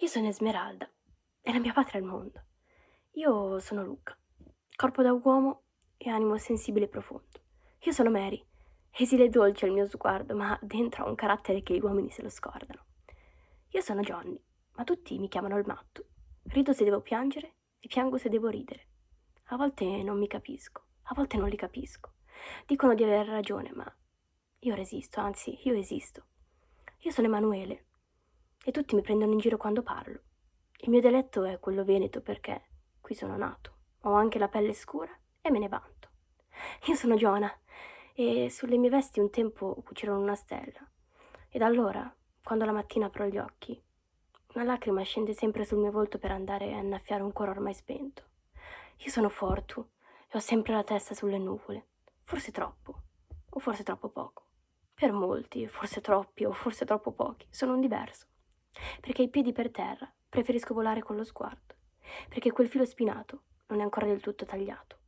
Io sono Esmeralda e la mia patria è il mondo. Io sono Luca, corpo da uomo e animo sensibile e profondo. Io sono Mary, esile e dolce il mio sguardo, ma dentro ho un carattere che gli uomini se lo scordano. Io sono Johnny, ma tutti mi chiamano il matto. Rido se devo piangere, e piango se devo ridere. A volte non mi capisco, a volte non li capisco. Dicono di aver ragione, ma io resisto, anzi, io esisto. Io sono Emanuele e tutti mi prendono in giro quando parlo. Il mio dialetto è quello veneto perché qui sono nato. Ho anche la pelle scura e me ne vanto. Io sono Giona e sulle mie vesti un tempo cucirono una stella. Ed allora, quando la mattina apro gli occhi, una lacrima scende sempre sul mio volto per andare a innaffiare un cuore ormai spento. Io sono Fortu e ho sempre la testa sulle nuvole. Forse troppo, o forse troppo poco. Per molti, forse troppi o forse troppo pochi, sono un diverso. Perché i piedi per terra preferisco volare con lo sguardo. Perché quel filo spinato non è ancora del tutto tagliato.